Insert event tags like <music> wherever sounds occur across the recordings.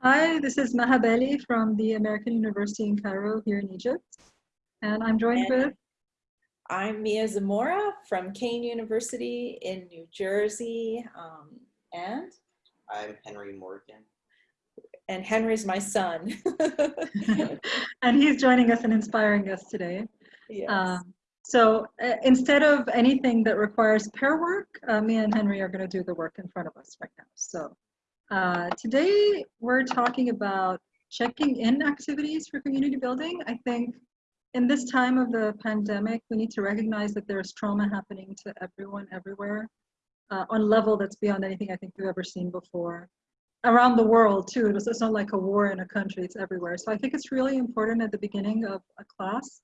Hi, this is Maha Bali from the American University in Cairo here in Egypt. And I'm joined And with, I'm Mia Zamora from Kean University in New Jersey. Um, and, I'm Henry Morgan. and Henry's my son. <laughs> and he's joining us and inspiring us today. yes. Um, so uh, instead of anything that requires pair work, uh, me and Henry are going to do the work in front of us right now. So uh, today we're talking about checking in activities for community building. I think in this time of the pandemic, we need to recognize that there's trauma happening to everyone everywhere uh, on a level that's beyond anything I think we've ever seen before. Around the world too, it's, it's not like a war in a country, it's everywhere. So I think it's really important at the beginning of a class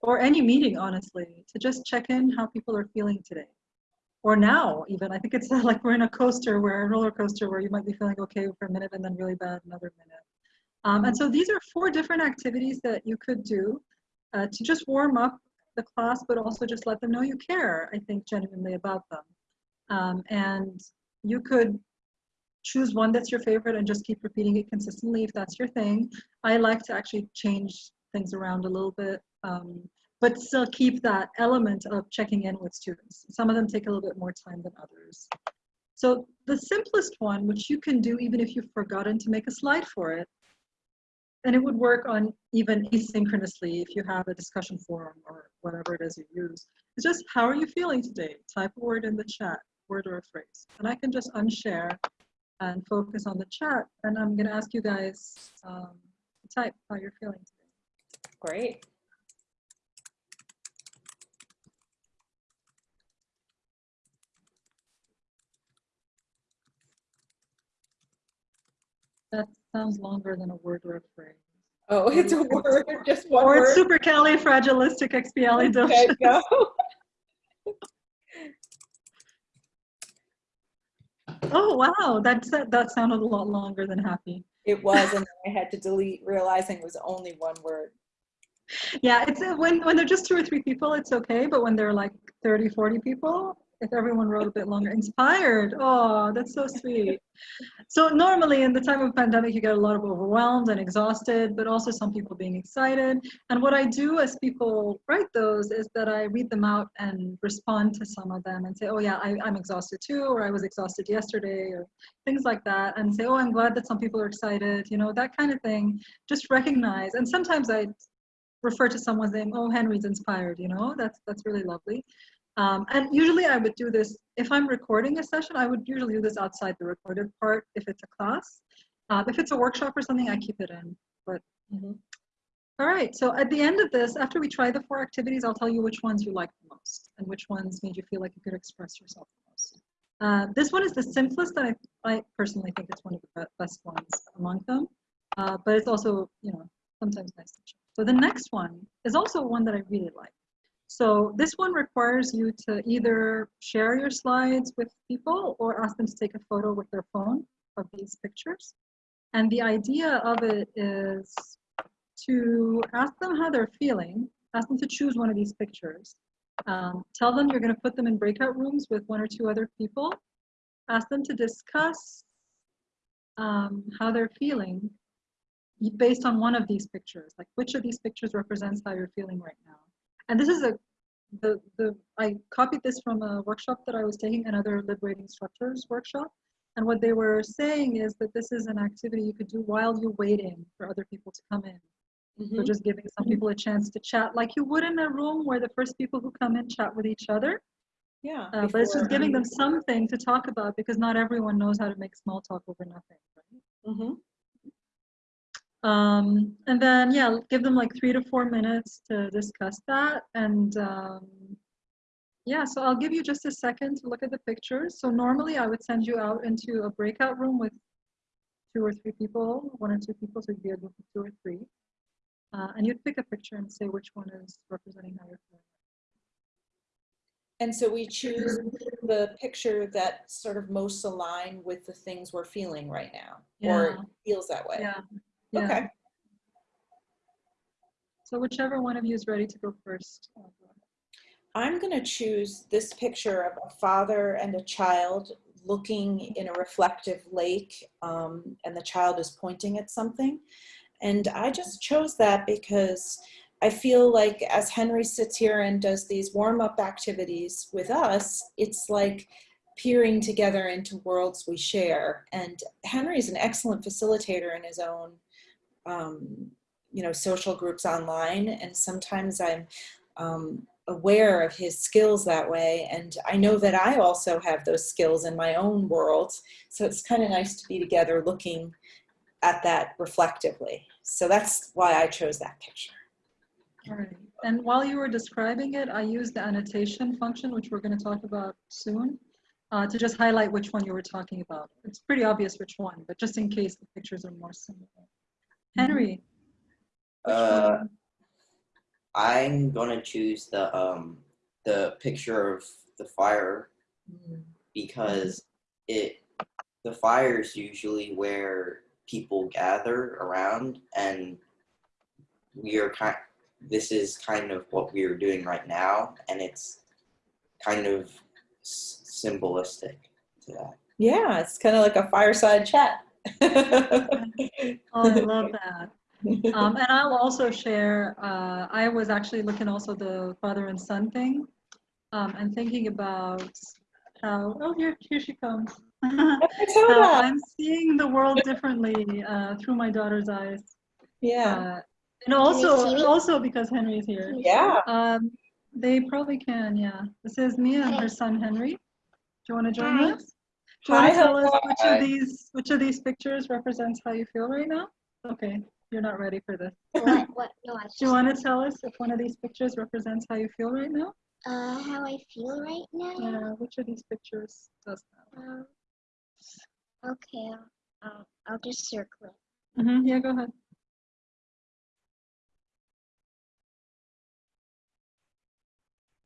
or any meeting, honestly, to just check in how people are feeling today. Or now, even. I think it's <laughs> like we're in a coaster where a roller coaster where you might be feeling okay for a minute and then really bad another minute. Um, and so these are four different activities that you could do uh, to just warm up the class, but also just let them know you care, I think, genuinely about them. Um, and you could choose one that's your favorite and just keep repeating it consistently if that's your thing. I like to actually change things around a little bit, um, but still keep that element of checking in with students. Some of them take a little bit more time than others. So the simplest one, which you can do even if you've forgotten to make a slide for it, and it would work on even asynchronously if you have a discussion forum or whatever it is you use. It's just, how are you feeling today? Type a word in the chat, word or a phrase. And I can just unshare and focus on the chat. And I'm gonna ask you guys um, to type how you're feeling today. Great. That sounds longer than a word or a phrase. Oh, it's a word, <laughs> just one Or it's word. super califragilisticexpialidocious. Okay, go. <laughs> Oh, wow, that's, that sounded a lot longer than happy. It was, and <laughs> then I had to delete, realizing it was only one word. Yeah, it's when when they're just two or three people, it's okay. But when they're like 30, 40 people, if everyone wrote a bit longer, inspired. Oh, that's so sweet. So normally in the time of pandemic, you get a lot of overwhelmed and exhausted, but also some people being excited. And what I do as people write those is that I read them out and respond to some of them and say, oh yeah, I, I'm exhausted too, or I was exhausted yesterday, or things like that. And say, oh, I'm glad that some people are excited, you know, that kind of thing. Just recognize. And sometimes I refer to someone's name, oh, Henry's inspired, you know, that's, that's really lovely. Um, and usually I would do this, if I'm recording a session, I would usually do this outside the recorded part if it's a class. Uh, if it's a workshop or something, I keep it in, but. Mhm. All right, so at the end of this, after we try the four activities, I'll tell you which ones you liked the most and which ones made you feel like you could express yourself the most. Uh, this one is the simplest, and I, I personally think it's one of the best ones among them, uh, but it's also, you know, sometimes nice to check. So the next one is also one that I really like. So this one requires you to either share your slides with people or ask them to take a photo with their phone of these pictures. And the idea of it is to ask them how they're feeling, ask them to choose one of these pictures. Um, tell them you're going to put them in breakout rooms with one or two other people. Ask them to discuss um, how they're feeling based on one of these pictures, like which of these pictures represents how you're feeling right now. And this is a, the, the, I copied this from a workshop that I was taking, another Liberating Structures workshop. And what they were saying is that this is an activity you could do while you're waiting for other people to come in. So Mhm. just giving some people a chance to chat like you would in a room where the first people who come in chat with each other. Yeah. Uh, but it's just giving them something to talk about because not everyone knows how to make small talk over nothing. Right? Mhm. Um, and then, yeah, give them like three to four minutes to discuss that. And um, yeah, so I'll give you just a second to look at the pictures. So normally I would send you out into a breakout room with two or three people, one or two people, so you'd be a group of two or three. Uh, and you'd pick a picture and say which one is representing how you're feeling. And so we choose the picture that sort of most align with the things we're feeling right now, or feels that way. Yeah. Yeah. Okay. So whichever one of you is ready to go first. I'll go ahead. I'm going to choose this picture of a father and a child looking in a reflective lake um, and the child is pointing at something. And I just chose that because I feel like as Henry sits here and does these warm-up activities with us, it's like peering together into worlds we share. And Henry is an excellent facilitator in his own, um, you know, social groups online. And sometimes I'm um, aware of his skills that way. And I know that I also have those skills in my own world. So it's kind of nice to be together looking at that reflectively. So that's why I chose that picture. All right. And while you were describing it, I used the annotation function, which we're going to talk about soon, uh, to just highlight which one you were talking about. It's pretty obvious which one, but just in case the pictures are more similar. Henry, Uh. I'm gonna choose the um the picture of the fire because it the fire is usually where people gather around and we are kind this is kind of what we are doing right now and it's kind of s- symbolistic to that. Yeah, it's kind of like a fireside chat. <laughs> Oh, I love that. Um, and I'll also share, uh, I was actually looking also the father and son thing um, and thinking about how, oh, here, here she comes. how I'm seeing the world differently uh, through my daughter's eyes. Yeah. Uh, and also, also because Henry's here. Yeah. Um, they probably can, yeah. This is Mia and her son Henry. Do you want to join Hi. us? Do you want Hi, to tell us which of these which of these pictures represents how you feel right now? Okay, you're not ready for this. what? What? No, I <laughs> Do you want to tell us if one of these pictures represents how you feel right now? uh, how I feel right now. Yeah, which of these pictures does that? Um, okay, I'll, I'll, I'll just circle it. hmm yeah, go ahead.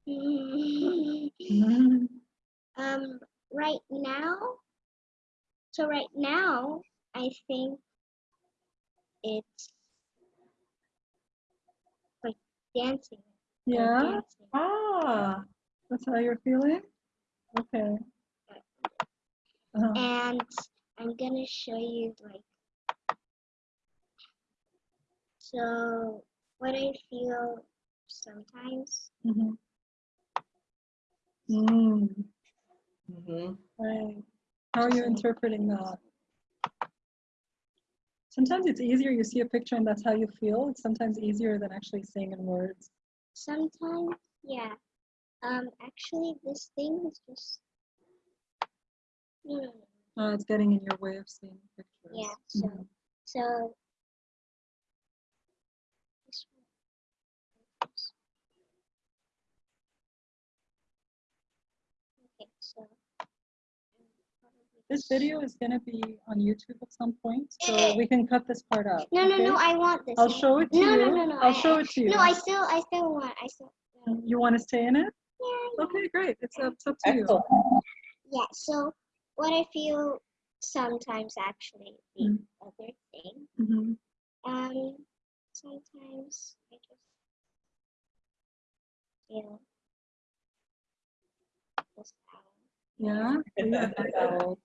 <laughs> Mhm. um, right now. So right now, I think it's like dancing. like Yeah, dancing. Ah. that's how you're feeling? Okay. Uh-huh. And I'm gonna show you like. So what I feel sometimes. Mhm. Mm, hmm right. How are you interpreting that? Sometimes it's easier, you see a picture and that's how you feel. It's sometimes easier than actually saying in words. Sometimes, yeah. Um, actually, this thing is just. Uh, it's getting in your way of seeing pictures. Yeah. So, Mhm. so. this one. Okay, so. This video is gonna be on YouTube at some point, so we can cut this part out. No, no, okay? no. I want this. I'll show it to No, you. no, no, no. I'll I- show it to you. No, I still, I still want. I still. You want to stay in it? Yeah. Okay, great. It's up, it's up to you. Yeah. So, what I feel sometimes actually the Mm. other thing. Mhm. Um, sometimes I just feel this power. Yeah? <laughs> So you have that owl.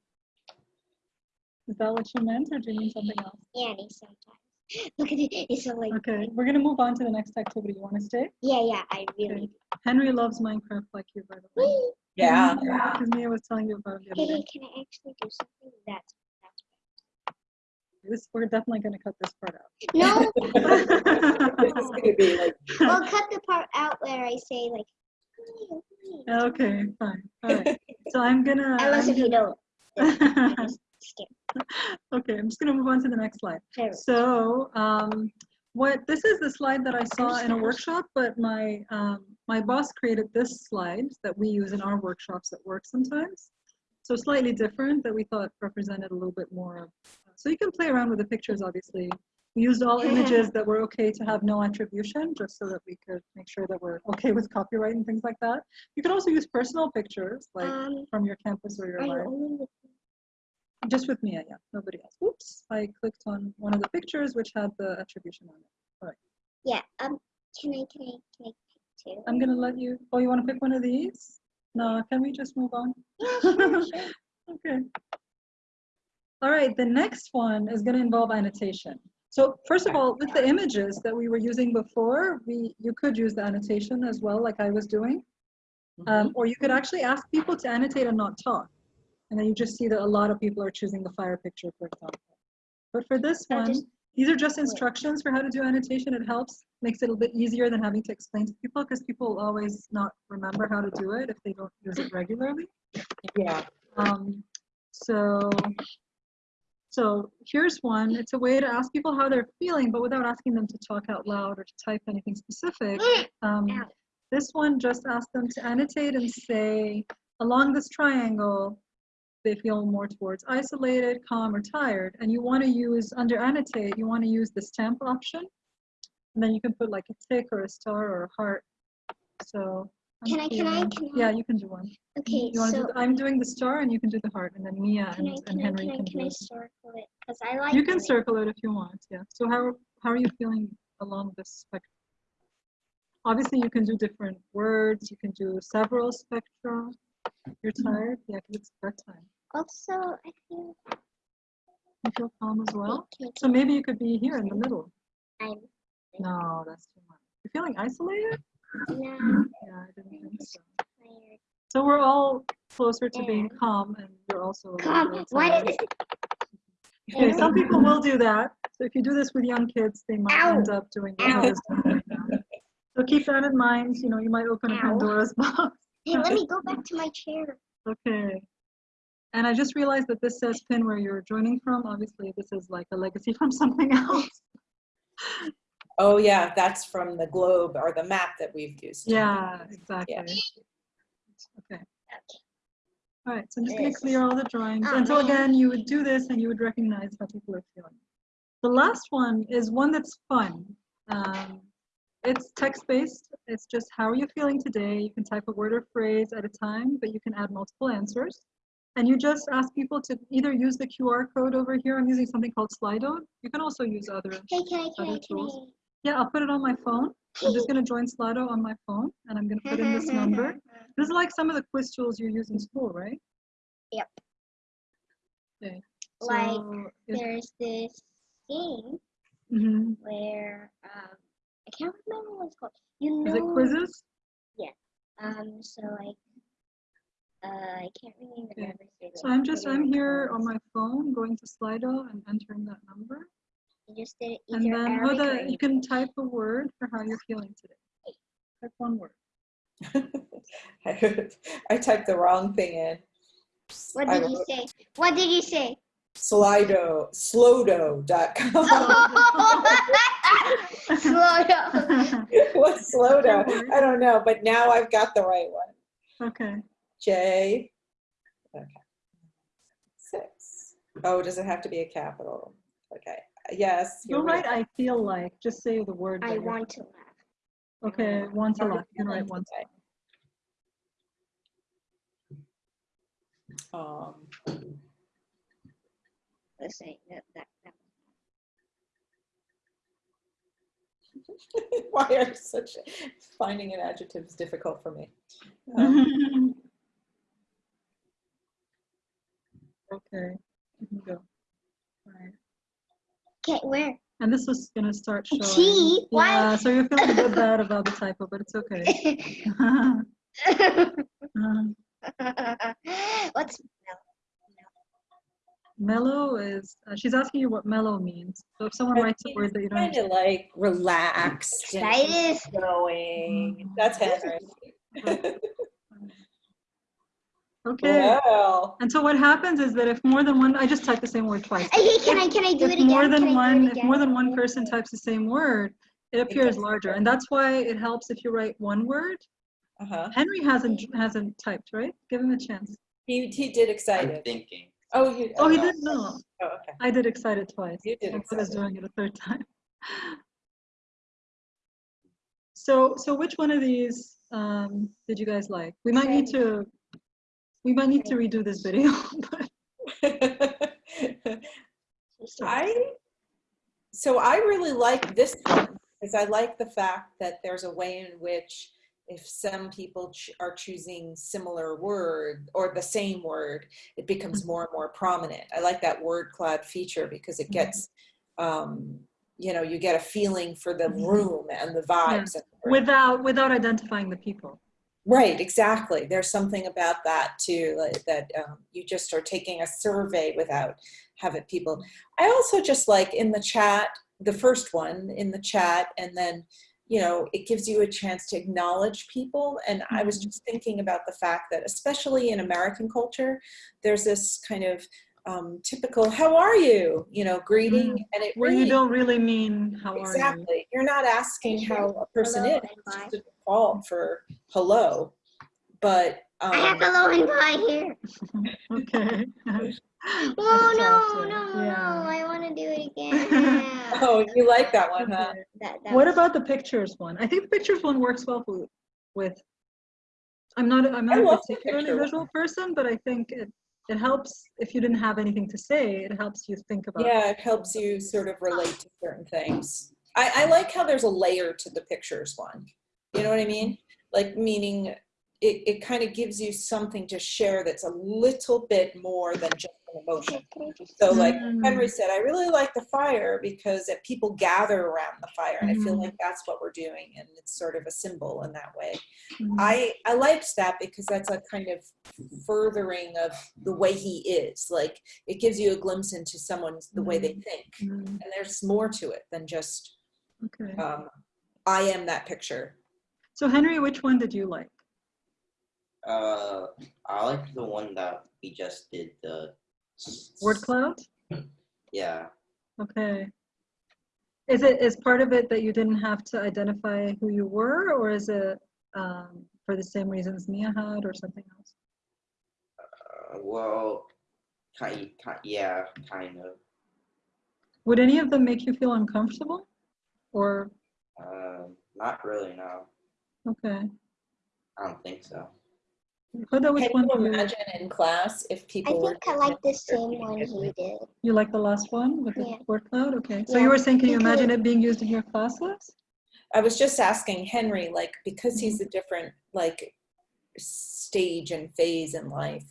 Is that what you meant, or do you mean something else? Annie sometimes. <laughs> Look at it. It's so like. Okay, we're gonna move on to the next activity. You want to stay? Yeah, yeah. I really. Okay. Henry loves Minecraft like you, by the way. Whee! Yeah. Because Mia was telling you about it Hey, day. can I actually do something? That's that's. This, we're definitely gonna cut this part out. No. <laughs> This is gonna be like well, cut the part out where I say like. "Hey, hey." Okay, fine. All right. <laughs> So I'm gonna. Unless I'm if you gonna- don't. Then I just skip. Okay, I'm just gonna move on to the next slide. So, um, what, this is the slide that I saw in a workshop, but my, um, my boss created this slide that we use in our workshops at work sometimes. So slightly different that we thought represented a little bit more of, so you can play around with the pictures, obviously. We used all images that were okay to have no attribution, just so that we could make sure that we're okay with copyright and things like that. You could also use personal pictures, like Um, from your campus or your life. Only with Just with Mia, yeah, nobody else. Oops, I clicked on one of the pictures which had the attribution on it. All right. Yeah. Um. Can I? Can I? Can I pick two? I'm gonna let you, oh, you wanna pick one of these? No, can we just move on? Yeah, sure, sure. <laughs> Okay. All right, the next one is going to involve annotation. So first of all, with the images that we were using before, we you could use the annotation as well, like I was doing. Um, or you could actually ask people to annotate and not talk. And then you just see that a lot of people are choosing the fire picture, for example. But for this one, these are just instructions for how to do annotation. It helps, makes it a bit easier than having to explain to people because people will always not remember how to do it if they don't use it regularly. Yeah. Um, so, so here's one. It's a way to ask people how they're feeling, but without asking them to talk out loud or to type anything specific. <gasps> Um, this one just asks them to annotate and say, along this triangle, they feel more towards isolated, calm, or tired. And you want to use, under annotate, you want to use the stamp option. And then you can put like a tick or a star or a heart. So. Can I- can I- can I? Yeah, you can do one. Okay, You so do, I'm doing the star and you can do the heart and then Mia and, I and Henry can I can can do I circle it? Because I like. You can it. circle it if you want, yeah. So how, how are you feeling along this spectrum? Obviously, you can do different words, you can do several spectra. You're tired? Yeah, it's bedtime. Also, I feel. You feel calm as well? So maybe you could be here in the middle. I'm No, that's too much. You're feeling isolated? now Yeah, I didn't think so. tired. So we're all closer to being calm and you're also a little Come, bit why did it? <laughs> Okay, some people will do that. So if you do this with young kids, they might Ow. end up doing what I was doing right now. So keep that in mind. You know, you might open a Ow. Pandora's <laughs> box. Hey, let me go back to my chair. Okay. And I just realized that this says pin where you're joining from. Obviously, this is like a legacy <laughs> from something else. Oh, yeah, that's from the globe or the map that we've used. Yeah, exactly. Okay. All right, so I'm just going to clear all the drawings. Oh, and so again, you would do this and you would recognize how people are feeling. The last one is one that's fun. Um, it's text-based. It's just how are you feeling today? You can type a word or phrase at a time, but you can add multiple answers. And you just ask people to either use the QR code over here. I'm using something called Slido. You can also use other. Hey, can I can Other tools. Yeah, I'll put it on my phone. I'm just going to join Slido on my phone, and I'm going to put in this number. <laughs> This is like some of the quiz tools you use in school, right? Yep. Okay. Like, so if- There's this game mhm. where um I can't remember what it's called. You know. Is it quizzes? Yeah. Um. So like. Uh, I can't really Okay. remember. the So I'm just, I'm here codes. on my phone, going to Slido and entering that number. You just did it And then Arabic or Huda, you can type a word for how you're feeling today. Type one word. I <laughs> I typed the wrong thing in. What I did you wrote say? What did you say? Slido, slowdo.com. Slow down. <laughs> What's slowdo? I don't know, but now I've got the right one. okay. J. Okay. Six. Oh, does it have to be a capital? Okay. Yes. You'll you're write I feel like, just say the word. I that want to laugh. Okay, Want to laugh. You can write one to Okay. Um, Let's say that that. that. why are such finding an adjective is difficult for me? Um, Okay, you can go. All right. Okay, where? And this is gonna start showing. Gee, why- Yeah, so you're feeling a bit bad about the typo, but it's okay. Um, <laughs> <laughs> <laughs> What's Mellow is, uh, she's asking you what mellow means. So if someone writes a word that you don't kind of like relaxed and excited? going. That's Henry. <laughs> Okay. Well, And so what happens is that if more than one, I just typed the same word twice. Hey, can I can I do If it again? more Can I than one, if more than one person types the same word, it appears gets larger. And that's why it helps if you write one word. uh-huh. Henry hasn't, hasn't typed, right? Give him a chance. He, he did excited I'm thinking. Oh, you. Oh, he no. didn't know. Oh, okay. I did excited twice. You did I was doing it a third time. <laughs> So, so which one of these um, did you guys like? We might need to, we might need to redo this video. <laughs> but <laughs> I so I really like this one because I like the fact that there's a way in which if some people ch- are choosing similar word or the same word, it becomes Mhm. more and more prominent. I like that word cloud feature because it Mhm. gets, um, you know, you get a feeling for the Mhm. room and the vibes. the. Without, without identifying the people. Right, exactly. There's something about that too, like that um, you just are taking a survey without having people. I also just like in the chat, the first one in the chat, and then, you know, it gives you a chance to acknowledge people. And I was Mhm. just thinking about the fact that, especially in American culture, there's this kind of um, typical "How are you?" you know, greeting, and it Where really you don't really mean, how are you? exactly. You're not asking Sure. how a person Hello is. It's bye. just a default for hello, but um, I have hello and bye here. <laughs> Okay. <laughs> Oh That's no, awesome. no, no! I want to do it <laughs> again. Oh, you like that one, huh? That, that What was- about the pictures one? I think the pictures one works well with, with I'm not, I'm not a particularly picture one. visual person, but I think it, it helps, if you didn't have anything to say, it helps you think about. Yeah, it helps you sort of relate to certain things. I, I like how there's a layer to the pictures one. You know what I mean? Like meaning it, it kind of gives you something to share that's a little bit more than just an emotion. Okay, can I just- So like Mm. Henry said, I really like the fire because if people gather around the fire and I feel Mhm. like that's what we're doing and it's sort of a symbol in that way. Mhm. I I liked that because that's a kind of furthering of the way he is. Like it gives you a glimpse into someone's the way they think, Mm, and there's more to it than just Okay. um, I am that picture. So Henry, which one did you like? Uh, I like the one that we just did. The Word cloud? Yeah. Okay. Is it, is part of it that you didn't have to identify who you were, or is it um, for the same reasons Mia had, or something else? Uh, well, kind, kind, yeah, kind of. Would any of them make you feel uncomfortable? Or, Um, not really. No, okay. I don't think so. Huda, which Can one you do you, imagine in class if people were think I like the same one he did. you like the last one with the Yeah. word cloud? Okay. So Yeah, you were saying, can you imagine it being used in your classes? I was just asking Henry, like, because he's a different like stage and phase in life.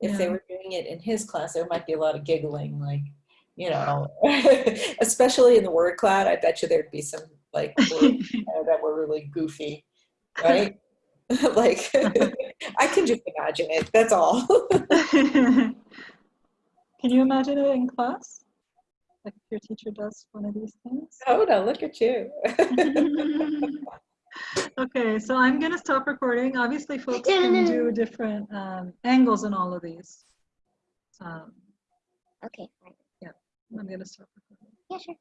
If they were doing it in his class, there might be a lot of giggling, like, you know, <laughs> <laughs> especially in the word cloud. I bet you there'd be some like words <laughs> uh, that were really goofy, right? like, I can just imagine it. That's all. <laughs> Can you imagine it in class? Like if your teacher does one of these things? oh no, look at you. <laughs> okay, so I'm gonna stop recording. Obviously, folks can do different um, angles in all of these. Um, Okay, fine. I'm gonna stop recording. Yeah, sure.